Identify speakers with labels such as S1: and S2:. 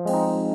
S1: Música